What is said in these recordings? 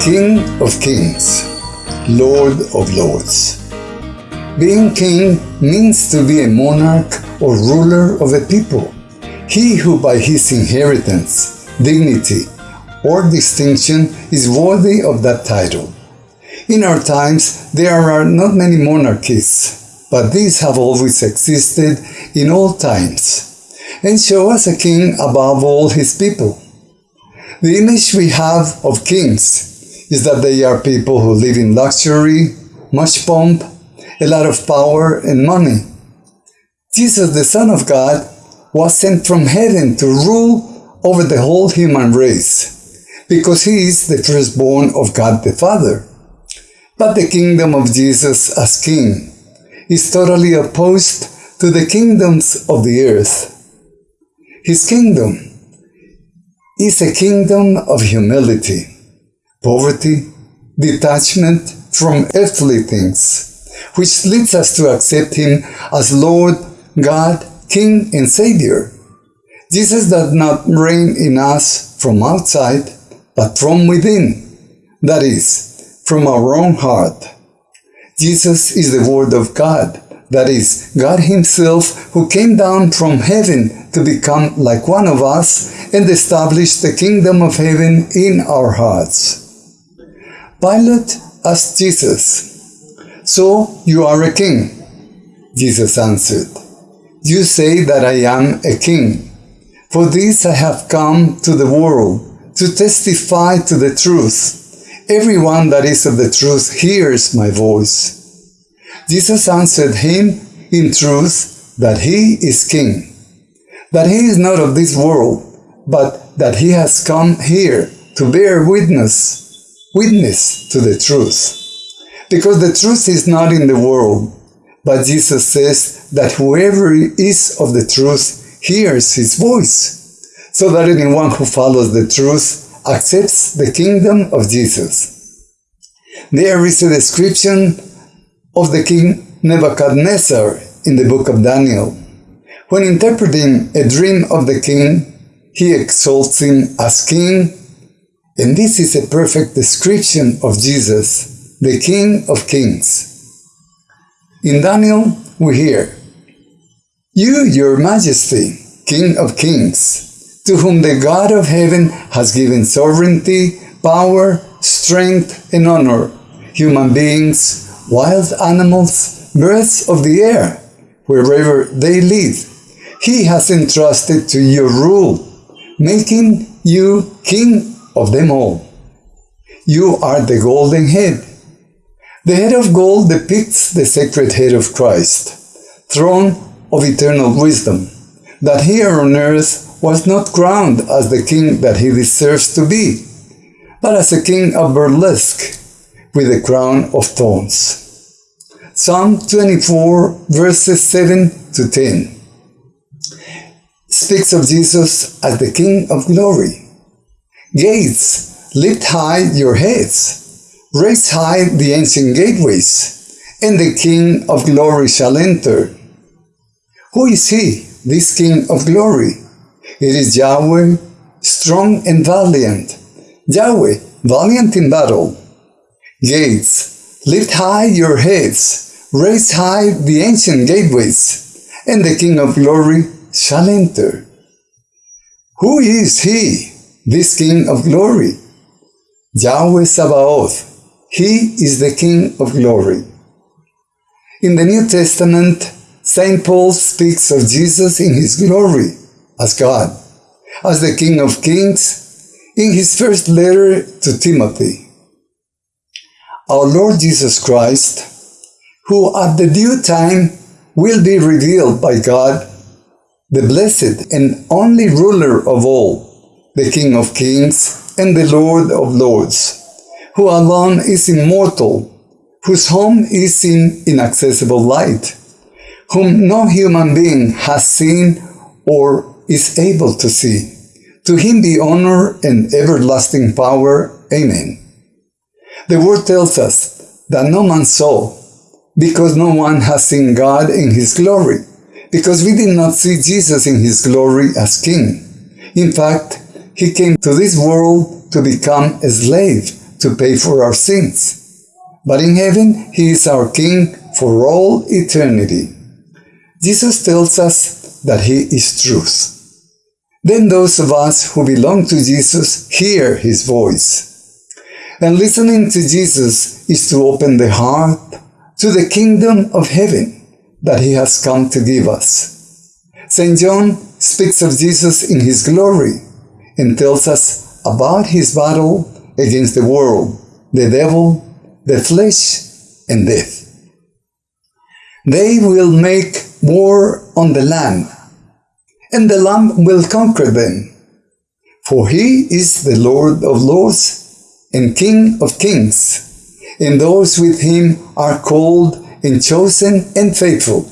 King of Kings, Lord of Lords. Being king means to be a monarch or ruler of a people. He who by his inheritance, dignity, or distinction is worthy of that title. In our times, there are not many monarchies, but these have always existed in all times, and show us a king above all his people. The image we have of kings is that they are people who live in luxury, much pomp, a lot of power and money. Jesus, the Son of God, was sent from heaven to rule over the whole human race, because he is the firstborn of God the Father. But the kingdom of Jesus as king is totally opposed to the kingdoms of the earth. His kingdom is a kingdom of humility, poverty, detachment from earthly things, which leads us to accept Him as Lord, God, King, and Savior. Jesus does not reign in us from outside, but from within, that is, from our own heart. Jesus is the Word of God, that is, God Himself who came down from heaven to become like one of us and establish the kingdom of heaven in our hearts. Pilate asked Jesus, So you are a king? Jesus answered, You say that I am a king. For this I have come to the world, to testify to the truth. Everyone that is of the truth hears my voice. Jesus answered him in truth that he is king, that he is not of this world, but that he has come here to bear witness, witness to the truth. Because the truth is not in the world, but Jesus says that whoever is of the truth hears his voice, so that anyone who follows the truth accepts the kingdom of Jesus. There is a description of the king Nebuchadnezzar in the book of Daniel. When interpreting a dream of the king, he exalts him as king, and this is a perfect description of Jesus, the King of Kings. In Daniel, we hear, You, your majesty, King of Kings, to whom the God of heaven has given sovereignty, power, strength, and honor, human beings, wild animals, birds of the air, wherever they live. He has entrusted to your rule, making you king of them all. You are the golden head. The head of gold depicts the sacred head of Christ, throne of eternal wisdom, that here on earth was not crowned as the king that he deserves to be, but as a king of burlesque, with a crown of thorns. Psalm 24, verses 7 to 10 speaks of Jesus as the King of glory. Gates, lift high your heads, raise high the ancient gateways, and the King of glory shall enter. Who is he, this King of glory? It is Yahweh, strong and valiant. Yahweh, valiant in battle. Gates, lift high your heads, raise high the ancient gateways, and the King of glory shall enter. Who is he, this King of glory? Yahweh Sabaoth. He is the King of glory. In the New Testament, St. Paul speaks of Jesus in his glory as God, as the King of kings, in his first letter to Timothy. Our Lord Jesus Christ, who at the due time will be revealed by God, the blessed and only ruler of all, the King of kings and the Lord of lords, who alone is immortal, whose home is in inaccessible light, whom no human being has seen or is able to see. To him be honor and everlasting power. Amen. The word tells us that no man saw, because no one has seen God in his glory, because we did not see Jesus in his glory as king. In fact, he came to this world to become a slave to pay for our sins. But in heaven, He is our King for all eternity. Jesus tells us that He is truth. Then those of us who belong to Jesus hear His voice. And listening to Jesus is to open the heart to the kingdom of heaven that He has come to give us. St. John speaks of Jesus in His glory and tells us about His battle against the world, the devil, the flesh, and death. They will make war on the Lamb, and the Lamb will conquer them. For he is the Lord of lords and King of kings, and those with him are called and chosen and faithful.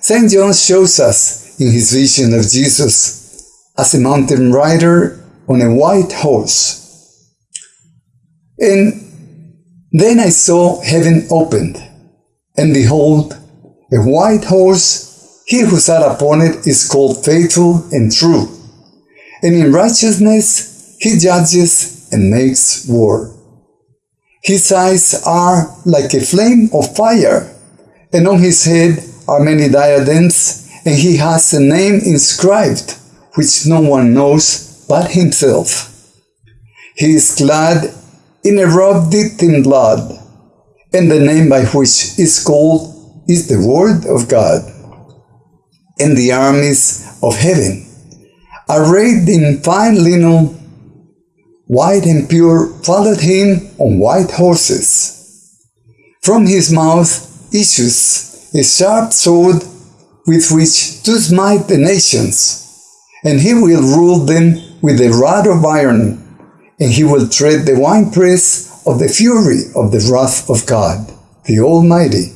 St. John shows us in his vision of Jesus as a mountain rider on a white horse. And then I saw heaven opened, and behold, a white horse, he who sat upon it is called faithful and true. And in righteousness he judges and makes war. His eyes are like a flame of fire, and on his head are many diadems, and he has a name inscribed, which no one knows but himself. He is clad in a robe dipped in blood, and the name by which is called is the Word of God. And the armies of heaven, arrayed in fine linen, white and pure, followed him on white horses. From his mouth issues a sharp sword with which to smite the nations, and he will rule them with a rod of iron, and he will tread the winepress of the fury of the wrath of God, the Almighty.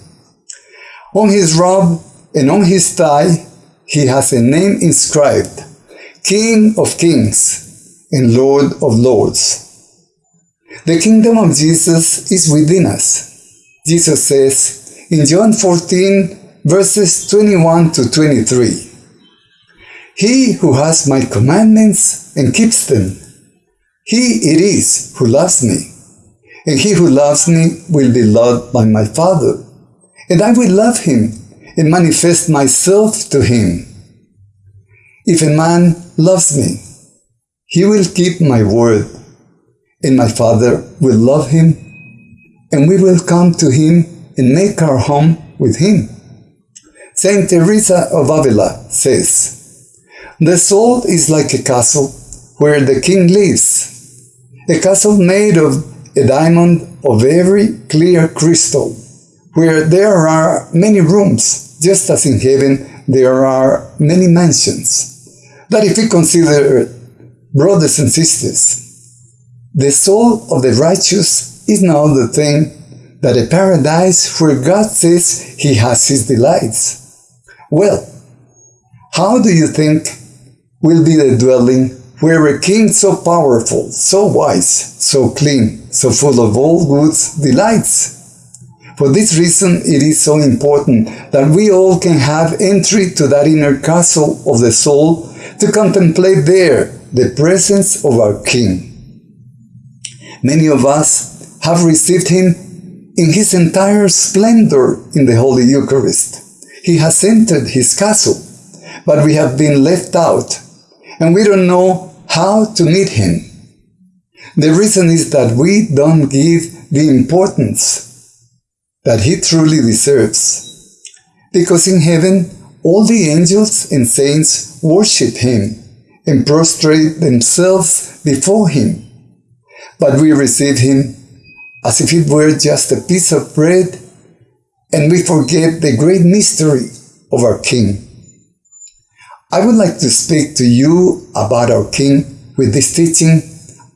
On his robe and on his thigh he has a name inscribed, King of Kings and Lord of Lords. The kingdom of Jesus is within us. Jesus says in John 14, verses 21 to 23, He who has my commandments and keeps them, he it is who loves me, and he who loves me will be loved by my Father and I will love him and manifest myself to him. If a man loves me, he will keep my word, and my Father will love him, and we will come to him and make our home with him. Saint Teresa of Avila says, The soul is like a castle where the king lives, a castle made of a diamond of very clear crystal where there are many rooms, just as in heaven there are many mansions. That if we consider, brothers and sisters, the soul of the righteous is now the thing that a paradise where God says he has his delights. Well, how do you think will be the dwelling where a king so powerful, so wise, so clean, so full of all goods delights? For this reason, it is so important that we all can have entry to that inner castle of the soul to contemplate there the presence of our King. Many of us have received Him in His entire splendor in the Holy Eucharist. He has entered His castle, but we have been left out, and we don't know how to meet Him. The reason is that we don't give the importance that he truly deserves. Because in heaven, all the angels and saints worship him and prostrate themselves before him. But we receive him as if it were just a piece of bread, and we forget the great mystery of our King. I would like to speak to you about our King with this teaching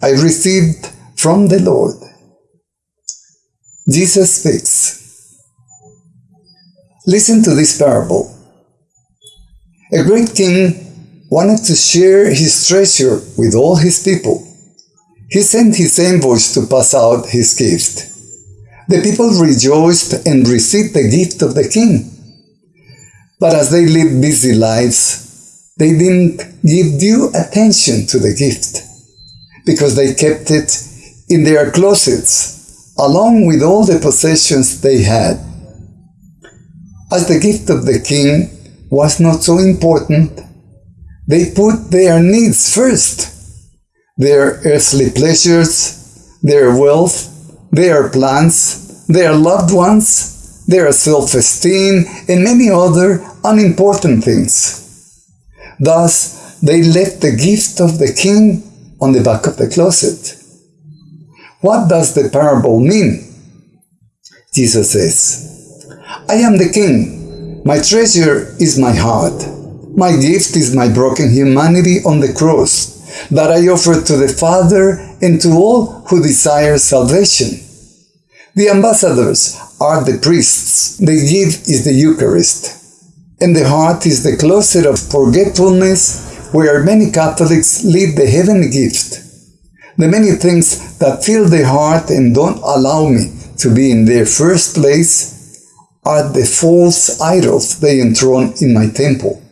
I received from the Lord. Jesus speaks. Listen to this parable. A great king wanted to share his treasure with all his people. He sent his envoys to pass out his gift. The people rejoiced and received the gift of the king. But as they lived busy lives, they didn't give due attention to the gift because they kept it in their closets, along with all the possessions they had. As the gift of the king was not so important, they put their needs first their earthly pleasures, their wealth, their plans, their loved ones, their self esteem, and many other unimportant things. Thus, they left the gift of the king on the back of the closet. What does the parable mean? Jesus says, I am the king. My treasure is my heart. My gift is my broken humanity on the cross that I offer to the Father and to all who desire salvation. The ambassadors are the priests. The gift is the Eucharist. And the heart is the closet of forgetfulness where many Catholics leave the heavenly gift. The many things that fill the heart and don't allow me to be in their first place are the false idols they enthrone in my temple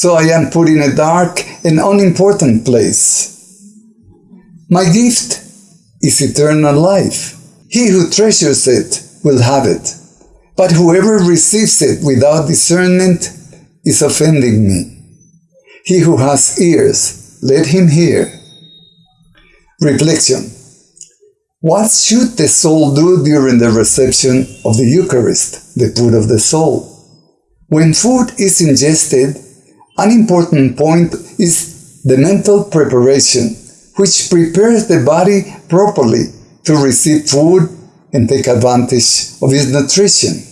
so I am put in a dark and unimportant place. My gift is eternal life. He who treasures it will have it, but whoever receives it without discernment is offending me. He who has ears, let him hear. Reflection. What should the soul do during the reception of the Eucharist, the food of the soul? When food is ingested, an important point is the mental preparation, which prepares the body properly to receive food and take advantage of its nutrition.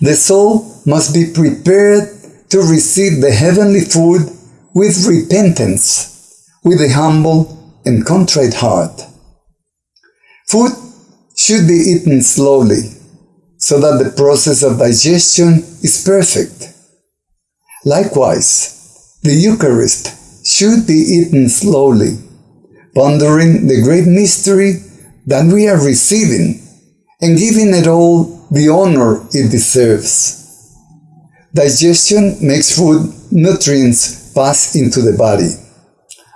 The soul must be prepared to receive the heavenly food with repentance, with a humble and contrite heart. Food should be eaten slowly, so that the process of digestion is perfect. Likewise, the Eucharist should be eaten slowly, pondering the great mystery that we are receiving and giving it all the honor it deserves. Digestion makes food nutrients pass into the body.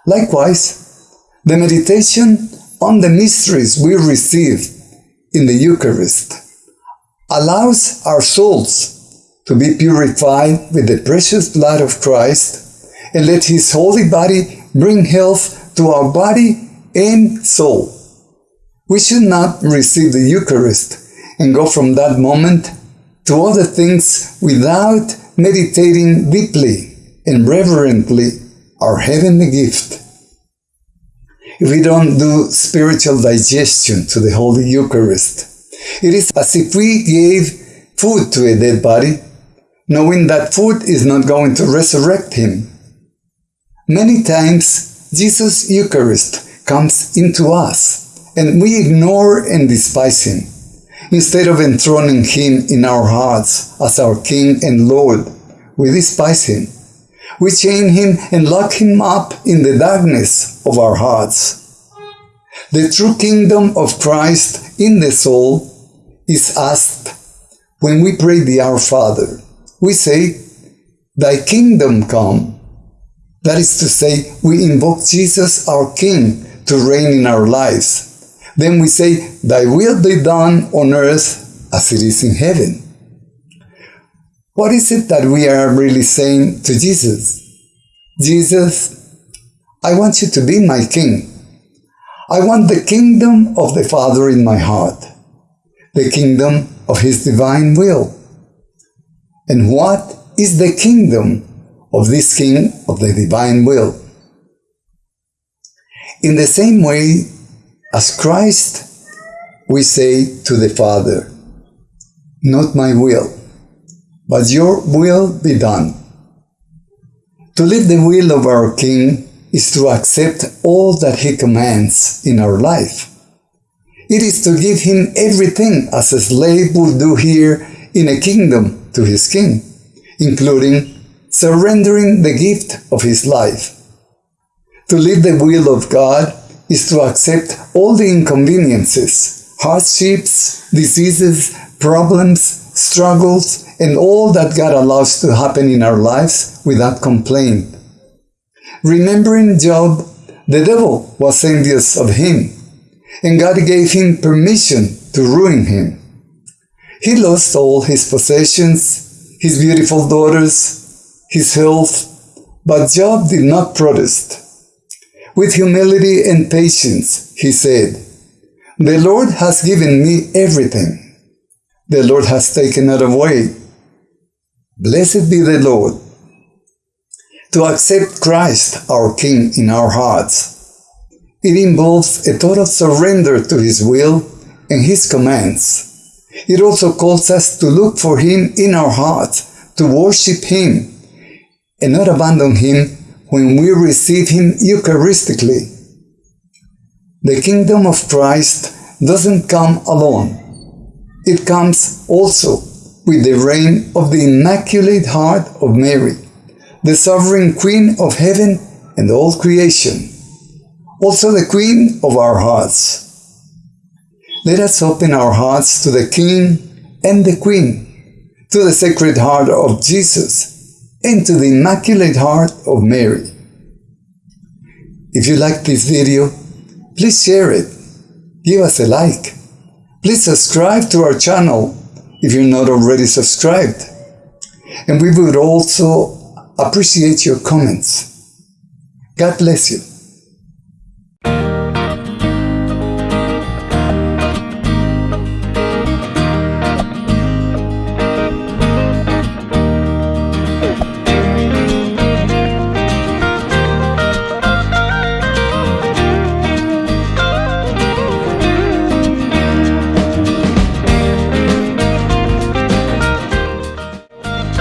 Likewise, the meditation on the mysteries we receive in the Eucharist allows our souls to be purified with the precious blood of Christ, and let his holy body bring health to our body and soul. We should not receive the Eucharist and go from that moment to other things without meditating deeply and reverently our heavenly gift. If we don't do spiritual digestion to the Holy Eucharist, it is as if we gave food to a dead body knowing that food is not going to resurrect him. Many times, Jesus' Eucharist comes into us, and we ignore and despise him. Instead of enthroning him in our hearts as our King and Lord, we despise him. We chain him and lock him up in the darkness of our hearts. The true kingdom of Christ in the soul is asked when we pray the Our Father we say, Thy kingdom come. That is to say, we invoke Jesus, our King, to reign in our lives. Then we say, Thy will be done on earth as it is in heaven. What is it that we are really saying to Jesus? Jesus, I want you to be my King. I want the kingdom of the Father in my heart, the kingdom of His divine will. And what is the kingdom of this King of the divine will? In the same way as Christ, we say to the Father, Not my will, but your will be done. To live the will of our King is to accept all that He commands in our life. It is to give Him everything as a slave would do here in a kingdom to his king, including surrendering the gift of his life. To live the will of God is to accept all the inconveniences, hardships, diseases, problems, struggles, and all that God allows to happen in our lives without complaint. Remembering Job, the devil was envious of him and God gave him permission to ruin him. He lost all his possessions, his beautiful daughters, his health, but Job did not protest. With humility and patience, he said, The Lord has given me everything. The Lord has taken it away. Blessed be the Lord. To accept Christ, our King, in our hearts, it involves a total surrender to His will and His commands. It also calls us to look for Him in our hearts, to worship Him, and not abandon Him when we receive Him Eucharistically. The kingdom of Christ doesn't come alone. It comes also with the reign of the Immaculate Heart of Mary, the sovereign Queen of heaven and all creation also the Queen of our hearts. Let us open our hearts to the King and the Queen, to the Sacred Heart of Jesus, and to the Immaculate Heart of Mary. If you like this video, please share it, give us a like. Please subscribe to our channel if you're not already subscribed. And we would also appreciate your comments. God bless you.